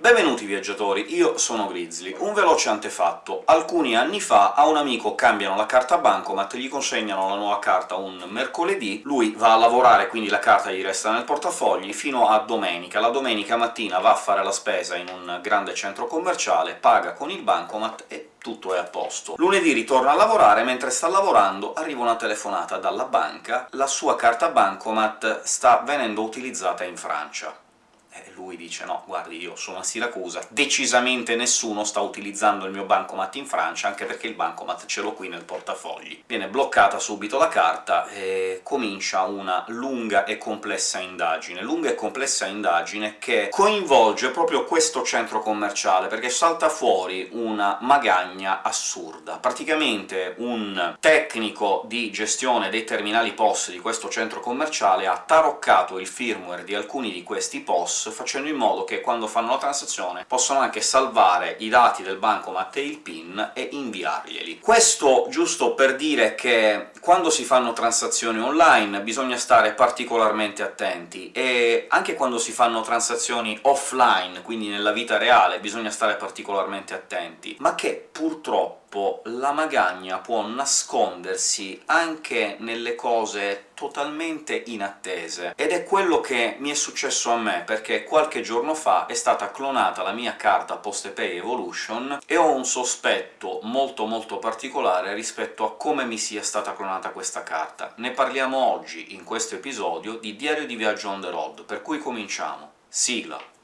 Benvenuti viaggiatori, io sono Grizzly. Un veloce antefatto. Alcuni anni fa a un amico cambiano la carta Bancomat, gli consegnano la nuova carta un mercoledì, lui va a lavorare, quindi la carta gli resta nel portafogli, fino a domenica. La domenica mattina va a fare la spesa in un grande centro commerciale, paga con il Bancomat e tutto è a posto. Lunedì ritorna a lavorare, mentre sta lavorando arriva una telefonata dalla banca, la sua carta Bancomat sta venendo utilizzata in Francia e lui dice «No, guardi, io sono a Siracusa, decisamente nessuno sta utilizzando il mio bancomat in Francia, anche perché il bancomat ce l'ho qui nel portafogli». Viene bloccata subito la carta e comincia una lunga e complessa indagine. Lunga e complessa indagine che coinvolge proprio questo centro commerciale, perché salta fuori una magagna assurda. Praticamente un tecnico di gestione dei terminali POS di questo centro commerciale ha taroccato il firmware di alcuni di questi POS facendo in modo che quando fanno la transazione possano anche salvare i dati del bancomat e il PIN e inviarglieli. Questo giusto per dire che quando si fanno transazioni online bisogna stare particolarmente attenti, e anche quando si fanno transazioni offline, quindi nella vita reale, bisogna stare particolarmente attenti, ma che purtroppo la magagna può nascondersi anche nelle cose totalmente inattese, ed è quello che mi è successo a me, perché qualche giorno fa è stata clonata la mia carta PostePay Evolution, e ho un sospetto molto molto particolare rispetto a come mi sia stata clonata questa carta. Ne parliamo oggi, in questo episodio, di Diario di viaggio on the road, per cui cominciamo. Sigla!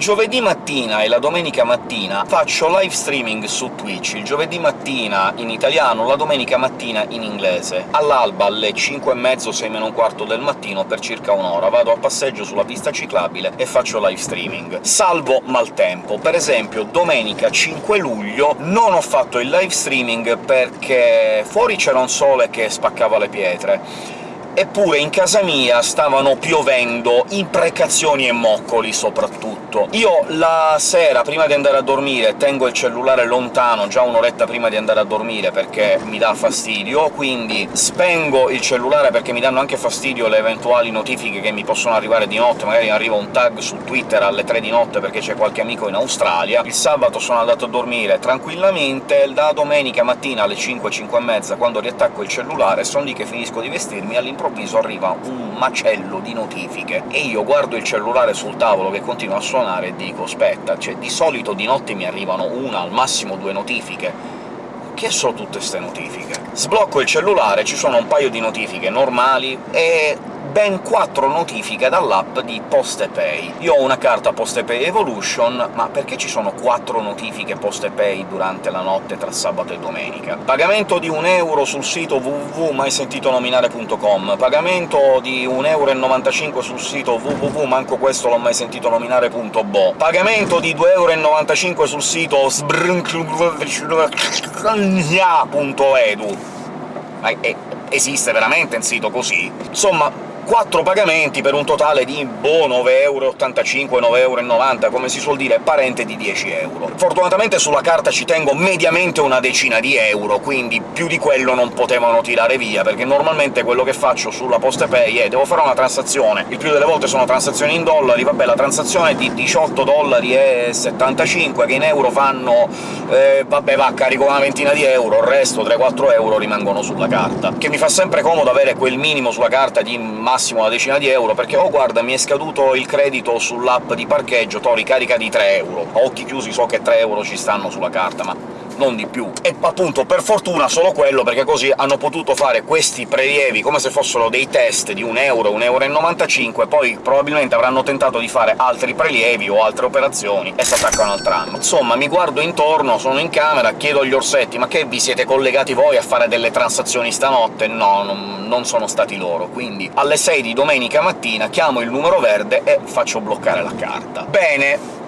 Giovedì mattina e la domenica mattina faccio live streaming su Twitch, il giovedì mattina in italiano, la domenica mattina in inglese. All'alba, alle 5 e mezzo, 6 meno un quarto del mattino, per circa un'ora. Vado a passeggio sulla pista ciclabile e faccio live streaming. Salvo maltempo. Per esempio, domenica 5 luglio non ho fatto il live streaming perché fuori c'era un sole che spaccava le pietre, Eppure in casa mia stavano piovendo imprecazioni e moccoli, soprattutto. Io la sera, prima di andare a dormire, tengo il cellulare lontano già un'oretta prima di andare a dormire, perché mi dà fastidio, quindi spengo il cellulare perché mi danno anche fastidio le eventuali notifiche che mi possono arrivare di notte, magari arriva un tag su Twitter alle 3 di notte perché c'è qualche amico in Australia. Il sabato sono andato a dormire tranquillamente, la domenica mattina alle 5, 5 e mezza, quando riattacco il cellulare, sono lì che finisco di vestirmi, all'improvviso all'improvviso arriva un macello di notifiche, e io guardo il cellulare sul tavolo che continua a suonare e dico «Aspetta, cioè di solito di notte mi arrivano una, al massimo due notifiche, che sono tutte ste notifiche?» Sblocco il cellulare, ci sono un paio di notifiche normali, e ben quattro notifiche dall'app di PostePay. Io ho una carta PostePay Evolution, ma perché ci sono quattro notifiche PostePay durante la notte tra sabato e domenica? Pagamento di un euro sul sito www.maisentitonominare.com, pagamento di 1,95 euro sul sito www.manco questo l'ho mai sentito nominare.bo, pagamento di 2,95 euro sul sito sbrnklunia.edu. Ma esiste veramente un sito così? Insomma, quattro pagamenti per un totale di boh, 9,85 euro, 9,90 come si suol dire, parente di 10 euro. Fortunatamente sulla carta ci tengo mediamente una decina di euro, quindi più di quello non potevano tirare via, perché normalmente quello che faccio sulla PostePay è devo fare una transazione, il più delle volte sono transazioni in dollari, vabbè, la transazione è di 18 dollari e 75, che in euro fanno... Eh, vabbè, va, carico una ventina di euro, il resto 3-4 euro rimangono sulla carta, che mi fa sempre comodo avere quel minimo sulla carta di massimo massimo una decina di euro, perché «Oh, guarda, mi è scaduto il credito sull'app di parcheggio, to ricarica di 3 euro». A occhi chiusi so che 3 euro ci stanno sulla carta, ma non di più. E appunto, per fortuna solo quello, perché così hanno potuto fare questi prelievi come se fossero dei test di 1 euro, 1,95 euro, poi probabilmente avranno tentato di fare altri prelievi o altre operazioni e s'attaccano al tram. Insomma, mi guardo intorno, sono in camera, chiedo agli orsetti «Ma che, vi siete collegati voi a fare delle transazioni stanotte?» No, non, non sono stati loro, quindi alle 6 di domenica mattina chiamo il numero verde e faccio bloccare la carta. Bene,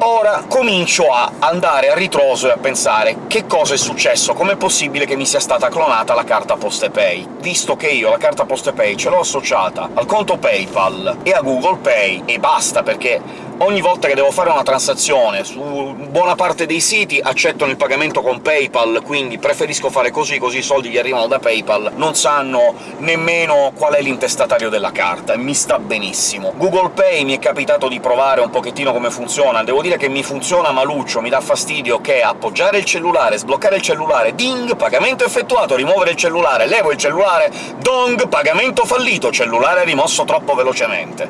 Ora comincio a andare a ritroso e a pensare che cosa è successo, com'è possibile che mi sia stata clonata la carta PostePay, visto che io la carta PostePay ce l'ho associata al conto PayPal e a Google Pay, e basta, perché ogni volta che devo fare una transazione su buona parte dei siti accettano il pagamento con PayPal, quindi preferisco fare così, così i soldi gli arrivano da PayPal, non sanno nemmeno qual è l'intestatario della carta, e mi sta benissimo. Google Pay mi è capitato di provare un pochettino come funziona, devo dire che mi funziona maluccio, mi dà fastidio che appoggiare il cellulare, sbloccare il cellulare, ding, pagamento effettuato, rimuovere il cellulare, levo il cellulare, dong, pagamento fallito, cellulare rimosso troppo velocemente.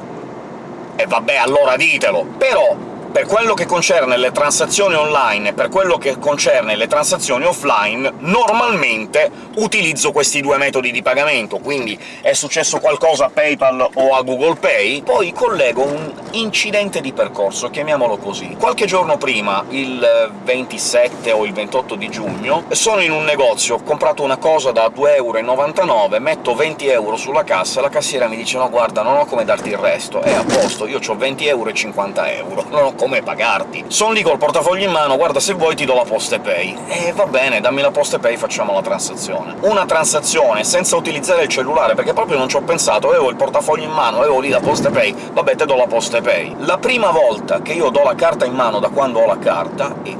E vabbè, allora ditelo! Però per quello che concerne le transazioni online e per quello che concerne le transazioni offline, normalmente utilizzo questi due metodi di pagamento, quindi è successo qualcosa a PayPal o a Google Pay, poi collego un incidente di percorso, chiamiamolo così. Qualche giorno prima, il 27 o il 28 di giugno, sono in un negozio, ho comprato una cosa da 2,99€, metto 20 euro sulla cassa, la cassiera mi dice «No, guarda, non ho come darti il resto, è a posto, io ho 20 euro e 50 euro, non ho come pagarti. Sono lì col portafoglio in mano, guarda, se vuoi ti do la PostePay. E va bene, dammi la PostePay, facciamo la transazione. Una transazione senza utilizzare il cellulare, perché proprio non ci ho pensato, avevo il portafoglio in mano, avevo lì la PostePay, vabbè, te do la PostePay. La prima volta che io do la carta in mano da quando ho la carta, e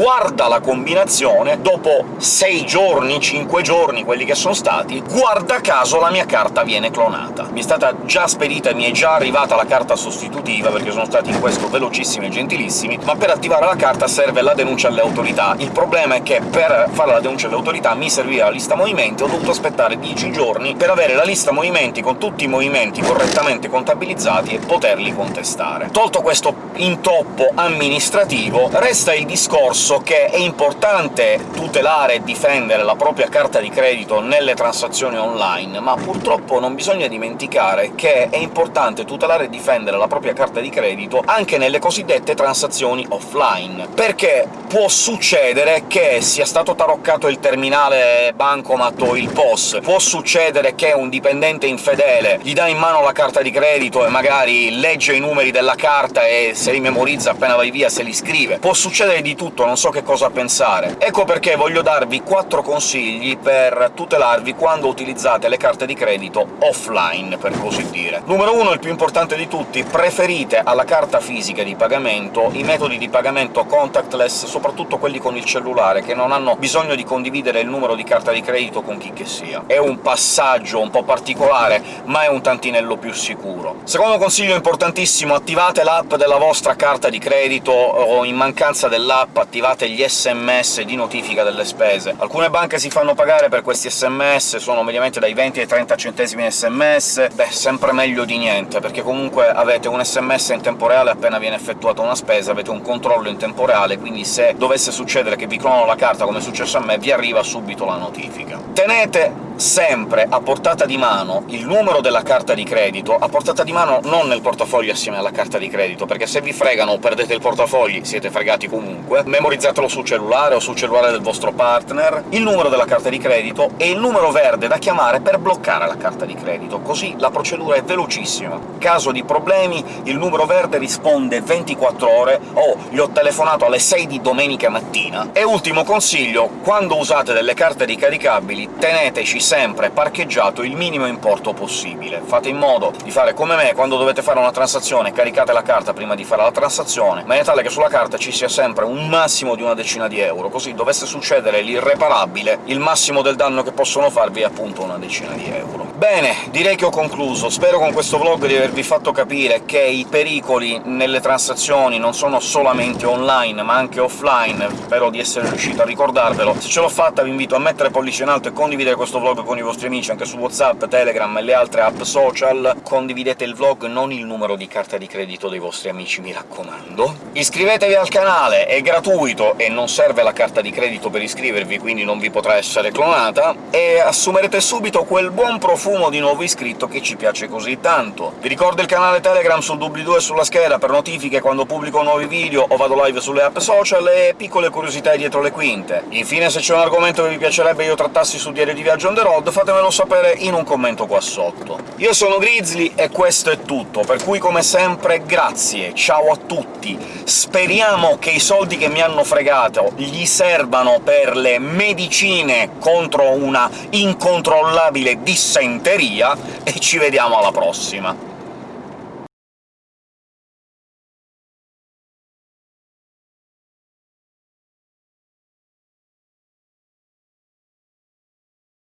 guarda la combinazione, dopo 6 giorni, 5 giorni, quelli che sono stati, guarda caso la mia carta viene clonata. Mi è stata già spedita e mi è già arrivata la carta sostitutiva, perché sono stati in questo velocissimi e gentilissimi, ma per attivare la carta serve la denuncia alle autorità. Il problema è che per fare la denuncia alle autorità mi serviva la lista movimenti, ho dovuto aspettare 10 giorni per avere la lista movimenti con tutti i movimenti correttamente contabilizzati e poterli contestare. Tolto questo intoppo amministrativo, resta il discorso discorso che è importante tutelare e difendere la propria carta di credito nelle transazioni online, ma purtroppo non bisogna dimenticare che è importante tutelare e difendere la propria carta di credito anche nelle cosiddette transazioni offline, perché può succedere che sia stato taroccato il terminale bancomat o il POS, può succedere che un dipendente infedele gli dà in mano la carta di credito e magari legge i numeri della carta e se li memorizza appena vai via se li scrive, può succedere di tutto, non so che cosa pensare. Ecco perché voglio darvi quattro consigli per tutelarvi quando utilizzate le carte di credito offline, per così dire. Numero uno, il più importante di tutti, preferite alla carta fisica di pagamento i metodi di pagamento contactless, soprattutto quelli con il cellulare, che non hanno bisogno di condividere il numero di carta di credito con chi che sia. È un passaggio un po' particolare, ma è un tantinello più sicuro. Secondo consiglio importantissimo, attivate l'app della vostra carta di credito, o in mancanza dell'app attivate attivate gli sms di notifica delle spese. Alcune banche si fanno pagare per questi sms, sono mediamente dai 20 ai 30 centesimi sms, beh, sempre meglio di niente, perché comunque avete un sms in tempo reale appena viene effettuata una spesa, avete un controllo in tempo reale, quindi se dovesse succedere che vi clonano la carta, come è successo a me, vi arriva subito la notifica. Tenete sempre a portata di mano il numero della carta di credito, a portata di mano non nel portafoglio assieme alla carta di credito, perché se vi fregano o perdete il portafogli siete fregati comunque, memorizzatelo sul cellulare o sul cellulare del vostro partner, il numero della carta di credito e il numero verde da chiamare per bloccare la carta di credito, così la procedura è velocissima. Caso di problemi, il numero verde risponde 24 ore o gli ho telefonato alle 6 di domenica mattina. E ultimo consiglio, quando usate delle carte ricaricabili teneteci sempre parcheggiato il minimo importo possibile. Fate in modo di fare come me, quando dovete fare una transazione caricate la carta prima di fare la transazione, in maniera tale che sulla carta ci sia sempre un massimo di una decina di euro, così dovesse succedere l'irreparabile, il massimo del danno che possono farvi è appunto una decina di euro. Bene, direi che ho concluso. Spero con questo vlog di avervi fatto capire che i pericoli nelle transazioni non sono solamente online, ma anche offline, spero di essere riuscito a ricordarvelo. Se ce l'ho fatta vi invito a mettere pollice in alto e condividere questo vlog con i vostri amici anche su WhatsApp, Telegram e le altre app social. Condividete il vlog, non il numero di carta di credito dei vostri amici, mi raccomando. Iscrivetevi al canale, è gratuito e non serve la carta di credito per iscrivervi, quindi non vi potrà essere clonata, e assumerete subito quel buon profumo fumo di nuovo iscritto che ci piace così tanto. Vi ricordo il canale Telegram sul doobly-doo e sulla scheda per notifiche quando pubblico nuovi video o vado live sulle app social, e piccole curiosità dietro le quinte. Infine, se c'è un argomento che vi piacerebbe io trattassi su Diario di Viaggio on the road, fatemelo sapere in un commento qua sotto. Io sono Grizzly e questo è tutto, per cui come sempre grazie, ciao a tutti, speriamo che i soldi che mi hanno fregato gli servano per le medicine contro una incontrollabile dissenteria, e ci vediamo alla prossima!